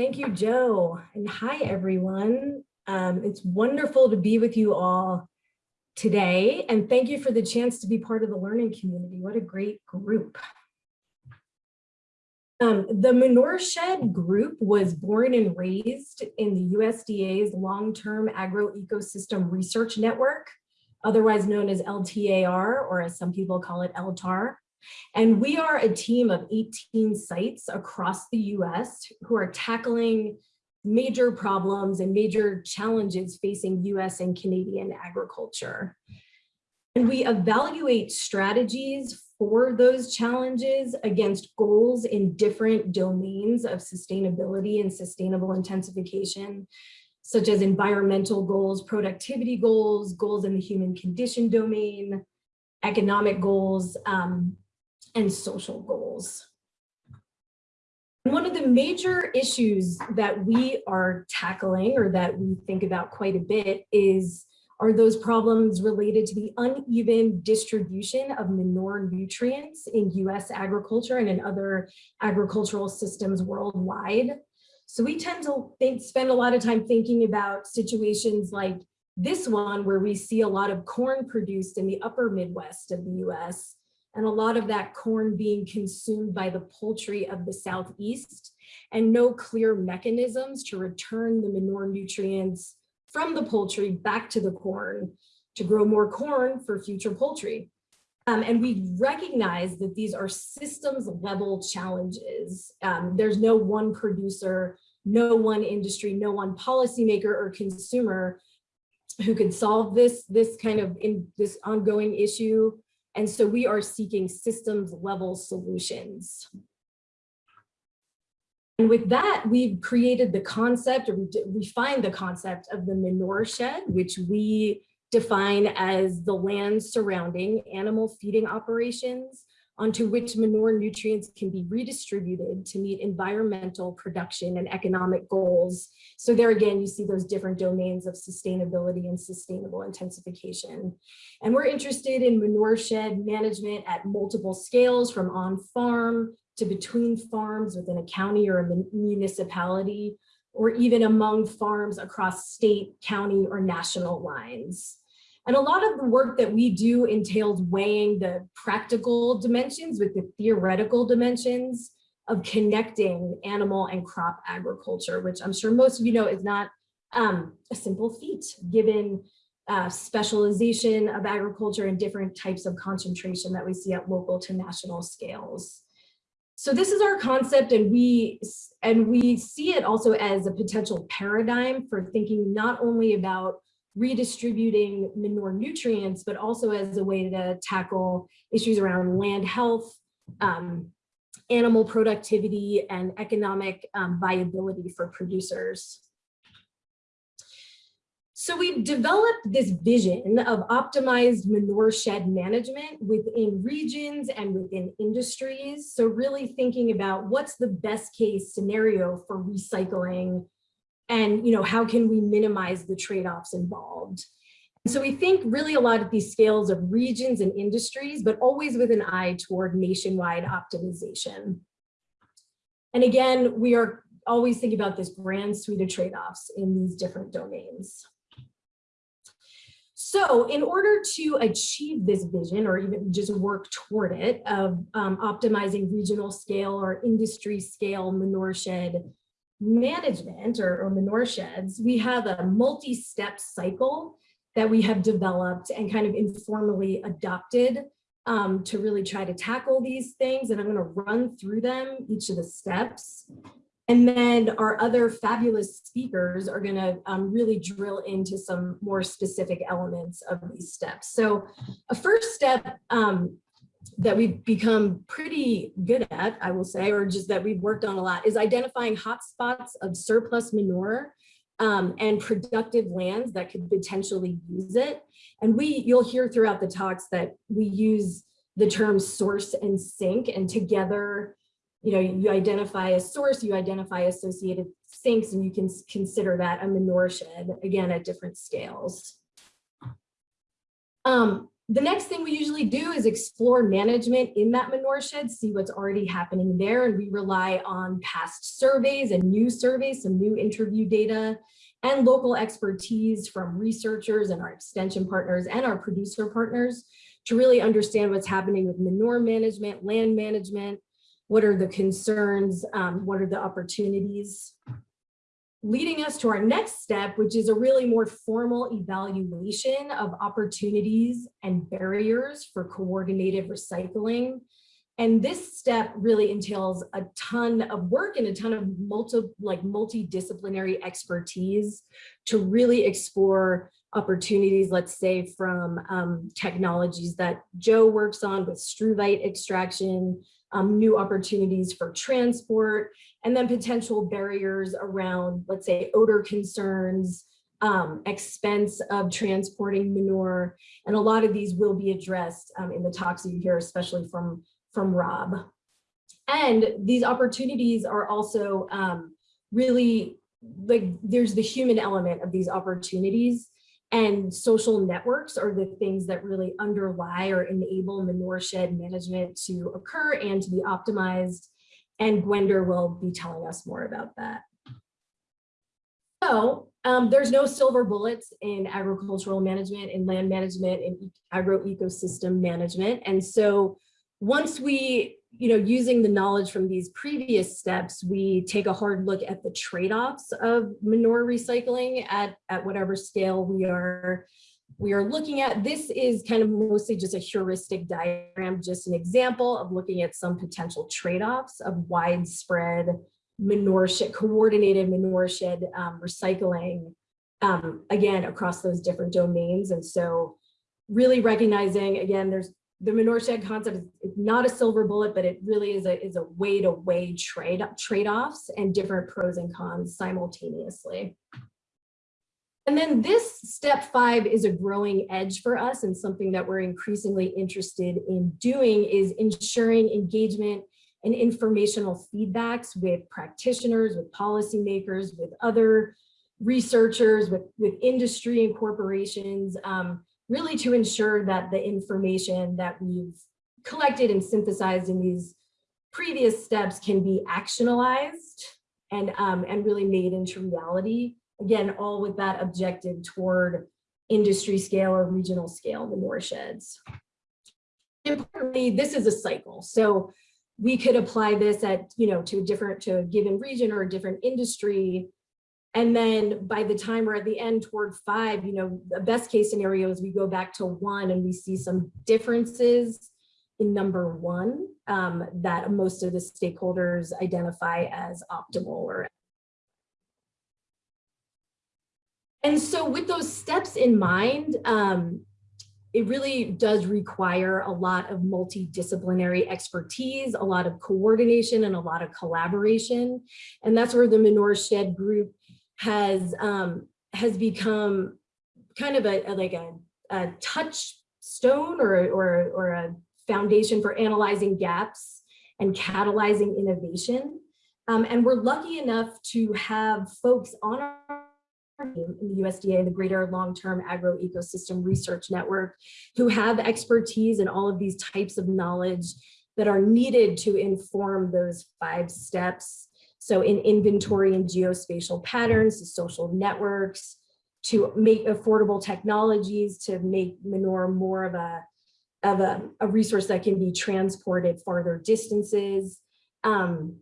Thank you, Joe. And hi, everyone. Um, it's wonderful to be with you all today. And thank you for the chance to be part of the learning community. What a great group. Um, the Manure Shed group was born and raised in the USDA's long-term agroecosystem research network, otherwise known as LTAR, or as some people call it, LTAR. And we are a team of 18 sites across the US who are tackling major problems and major challenges facing US and Canadian agriculture. And we evaluate strategies for those challenges against goals in different domains of sustainability and sustainable intensification, such as environmental goals, productivity goals, goals in the human condition domain, economic goals, um, and social goals. One of the major issues that we are tackling or that we think about quite a bit is are those problems related to the uneven distribution of manure nutrients in US agriculture and in other agricultural systems worldwide. So we tend to think, spend a lot of time thinking about situations like this one where we see a lot of corn produced in the upper Midwest of the US and a lot of that corn being consumed by the poultry of the Southeast and no clear mechanisms to return the manure nutrients from the poultry back to the corn to grow more corn for future poultry. Um, and we recognize that these are systems level challenges. Um, there's no one producer, no one industry, no one policymaker or consumer who can solve this, this kind of in this ongoing issue and so we are seeking systems level solutions. And with that, we've created the concept or refined the concept of the manure shed, which we define as the land surrounding animal feeding operations onto which manure nutrients can be redistributed to meet environmental production and economic goals. So there again, you see those different domains of sustainability and sustainable intensification. And we're interested in manure shed management at multiple scales from on farm to between farms within a county or a municipality, or even among farms across state, county, or national lines. And a lot of the work that we do entails weighing the practical dimensions with the theoretical dimensions of connecting animal and crop agriculture, which I'm sure most of you know is not um, a simple feat given uh, specialization of agriculture and different types of concentration that we see at local to national scales. So this is our concept and we and we see it also as a potential paradigm for thinking not only about redistributing manure nutrients, but also as a way to tackle issues around land health, um, animal productivity, and economic um, viability for producers. So we've developed this vision of optimized manure shed management within regions and within industries. So really thinking about what's the best case scenario for recycling and you know how can we minimize the trade-offs involved? So we think really a lot of these scales of regions and industries but always with an eye toward nationwide optimization. And again we are always thinking about this grand suite of trade-offs in these different domains. So in order to achieve this vision or even just work toward it of um, optimizing regional scale or industry scale manure shed management or, or manure sheds, we have a multi-step cycle that we have developed and kind of informally adopted um, to really try to tackle these things. And I'm gonna run through them, each of the steps. And then our other fabulous speakers are gonna um, really drill into some more specific elements of these steps. So a first step um, that we've become pretty good at, I will say, or just that we've worked on a lot, is identifying hotspots of surplus manure um, and productive lands that could potentially use it. And we, you'll hear throughout the talks that we use the term source and sink, and together, you know, you identify a source, you identify associated sinks, and you can consider that a manure shed, again, at different scales. Um, The next thing we usually do is explore management in that manure shed, see what's already happening there. And we rely on past surveys and new surveys, some new interview data and local expertise from researchers and our extension partners and our producer partners to really understand what's happening with manure management, land management, what are the concerns, um, what are the opportunities leading us to our next step, which is a really more formal evaluation of opportunities and barriers for coordinated recycling. And this step really entails a ton of work and a ton of multi, like multidisciplinary expertise to really explore opportunities, let's say from um, technologies that Joe works on with struvite extraction, um, new opportunities for transport, and then potential barriers around, let's say, odor concerns, um, expense of transporting manure. And a lot of these will be addressed um, in the talks you hear, especially from, from Rob. And these opportunities are also um, really, like, there's the human element of these opportunities and social networks are the things that really underlie or enable manure shed management to occur and to be optimized. And Gwendwr will be telling us more about that. So um, there's no silver bullets in agricultural management, in land management, in agro-ecosystem management. And so once we you know, using the knowledge from these previous steps, we take a hard look at the trade-offs of manure recycling at, at whatever scale we are we are looking at. This is kind of mostly just a heuristic diagram, just an example of looking at some potential trade-offs of widespread manure shed, coordinated manure shed um, recycling, um, again, across those different domains. And so really recognizing, again, there's the shed concept is not a silver bullet, but it really is a, is a way to weigh trade trade-offs and different pros and cons simultaneously. And then this step five is a growing edge for us and something that we're increasingly interested in doing is ensuring engagement and informational feedbacks with practitioners, with policymakers, with other researchers, with, with industry and corporations, um, really to ensure that the information that we've collected and synthesized in these previous steps can be actionalized and, um, and really made into reality. Again, all with that objective toward industry scale or regional scale manure sheds. Importantly, this is a cycle. So we could apply this at, you know, to a different, to a given region or a different industry and then by the time we're at the end toward five, you know, the best case scenario is we go back to one and we see some differences in number one um, that most of the stakeholders identify as optimal or and so with those steps in mind, um, it really does require a lot of multidisciplinary expertise, a lot of coordination and a lot of collaboration. And that's where the Manure Shed group has um, has become kind of a, a like a, a touchstone or, or, or a foundation for analyzing gaps and catalyzing innovation. Um, and we're lucky enough to have folks on our team in the USDA, the Greater Long-Term Agro-Ecosystem Research Network, who have expertise in all of these types of knowledge that are needed to inform those five steps so in inventory and geospatial patterns, to social networks, to make affordable technologies, to make manure more of a, of a, a resource that can be transported farther distances, um,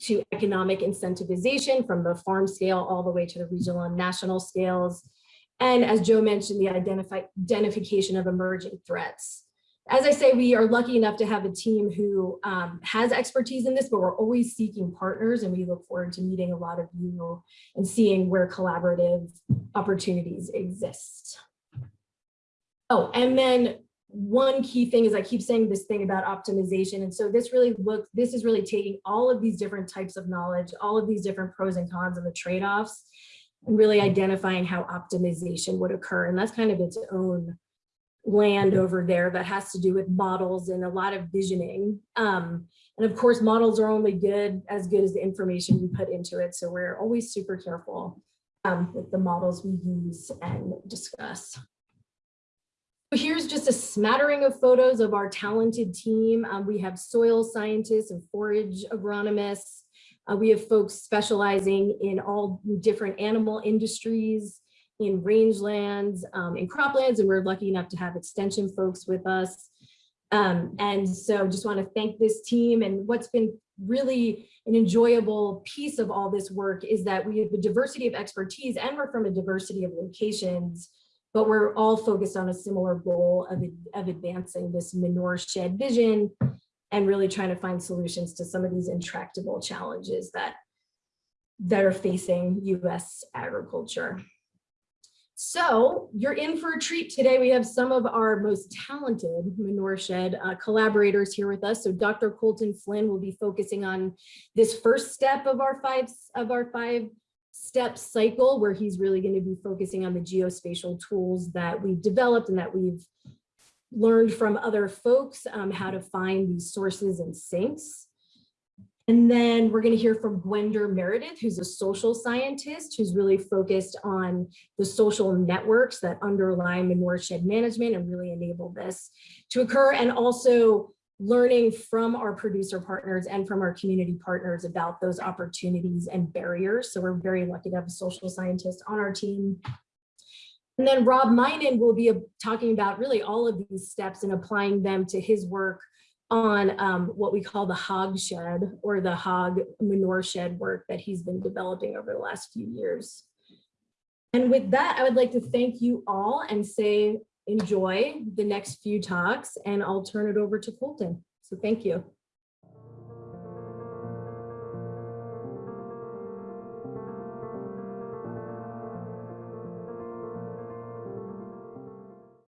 to economic incentivization from the farm scale all the way to the regional and national scales. And as Joe mentioned, the identification of emerging threats as I say, we are lucky enough to have a team who um, has expertise in this, but we're always seeking partners and we look forward to meeting a lot of you and seeing where collaborative opportunities exist. Oh, and then one key thing is I keep saying this thing about optimization. And so this really looks, this is really taking all of these different types of knowledge, all of these different pros and cons and the trade-offs and really identifying how optimization would occur. And that's kind of its own land over there that has to do with models and a lot of visioning. Um, and of course, models are only good as good as the information you put into it. So we're always super careful um, with the models we use and discuss. So Here's just a smattering of photos of our talented team. Um, we have soil scientists and forage agronomists. Uh, we have folks specializing in all different animal industries, in rangelands, um, in croplands, and we're lucky enough to have extension folks with us. Um, and so just want to thank this team and what's been really an enjoyable piece of all this work is that we have a diversity of expertise and we're from a diversity of locations but we're all focused on a similar goal of, of advancing this manure shed vision and really trying to find solutions to some of these intractable challenges that, that are facing US agriculture. So you're in for a treat today. We have some of our most talented manure shed uh, collaborators here with us. So Dr. Colton Flynn will be focusing on this first step of our five of our five step cycle where he's really going to be focusing on the geospatial tools that we've developed and that we've learned from other folks um, how to find these sources and sinks. And then we're going to hear from Gwendwr Meredith, who's a social scientist who's really focused on the social networks that underlie manure shed management and really enable this to occur. And also learning from our producer partners and from our community partners about those opportunities and barriers. So we're very lucky to have a social scientist on our team. And then Rob Meinen will be talking about really all of these steps and applying them to his work on um, what we call the hog shed or the hog manure shed work that he's been developing over the last few years. And with that, I would like to thank you all and say enjoy the next few talks and I'll turn it over to Colton. So thank you.